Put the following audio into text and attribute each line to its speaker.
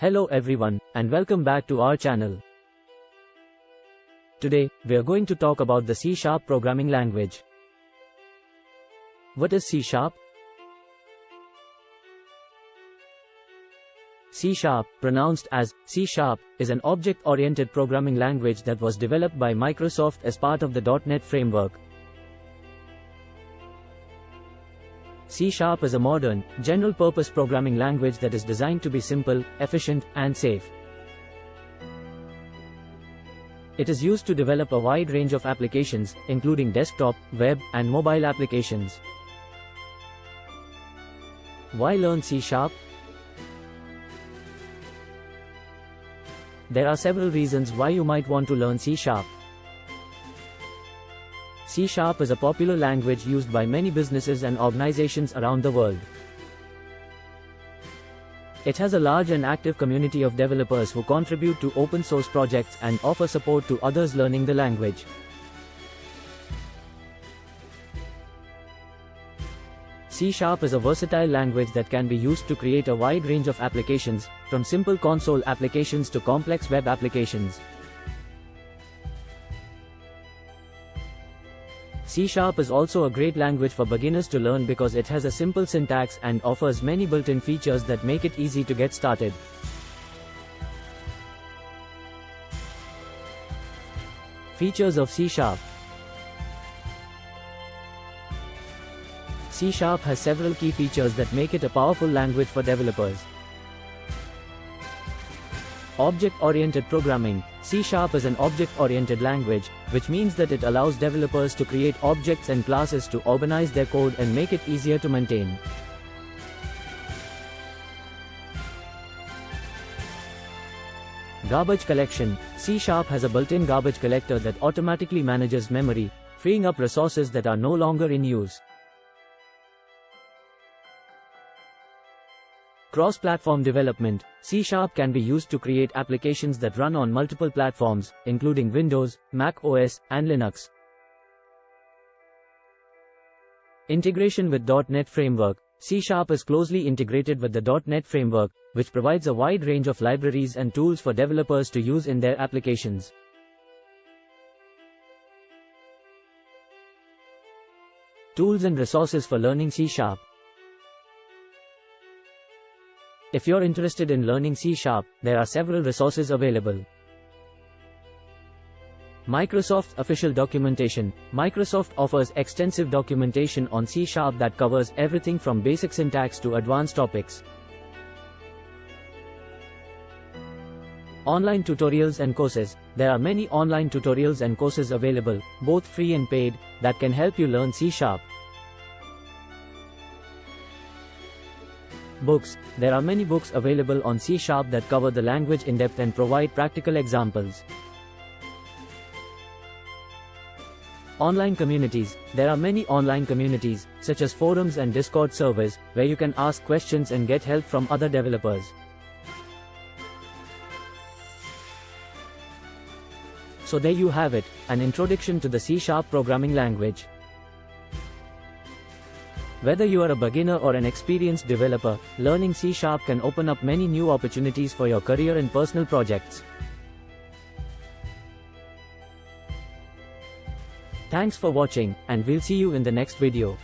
Speaker 1: Hello everyone, and welcome back to our channel. Today, we are going to talk about the C-sharp programming language. What is C-sharp? C-sharp, pronounced as C-sharp, is an object-oriented programming language that was developed by Microsoft as part of the .NET framework. C-sharp is a modern, general-purpose programming language that is designed to be simple, efficient, and safe. It is used to develop a wide range of applications, including desktop, web, and mobile applications. Why learn C-sharp? There are several reasons why you might want to learn C-sharp. C Sharp is a popular language used by many businesses and organizations around the world. It has a large and active community of developers who contribute to open source projects and offer support to others learning the language. C Sharp is a versatile language that can be used to create a wide range of applications, from simple console applications to complex web applications. C-sharp is also a great language for beginners to learn because it has a simple syntax and offers many built-in features that make it easy to get started. Features of C-sharp C-sharp has several key features that make it a powerful language for developers. Object-oriented programming, C-sharp is an object-oriented language, which means that it allows developers to create objects and classes to organize their code and make it easier to maintain. Garbage collection, C-sharp has a built-in garbage collector that automatically manages memory, freeing up resources that are no longer in use. Cross-platform development, C-Sharp can be used to create applications that run on multiple platforms, including Windows, Mac OS, and Linux. Integration with .NET Framework, C-Sharp is closely integrated with the .NET Framework, which provides a wide range of libraries and tools for developers to use in their applications. Tools and resources for learning C-Sharp. If you're interested in learning C Sharp, there are several resources available. Microsoft Official Documentation Microsoft offers extensive documentation on C Sharp that covers everything from basic syntax to advanced topics. Online tutorials and courses There are many online tutorials and courses available, both free and paid, that can help you learn C Sharp. Books There are many books available on C Sharp that cover the language in depth and provide practical examples. Online communities There are many online communities, such as forums and Discord servers, where you can ask questions and get help from other developers. So there you have it, an introduction to the C Sharp programming language. Whether you are a beginner or an experienced developer, learning C Sharp can open up many new opportunities for your career and personal projects. Thanks for watching, and we'll see you in the next video.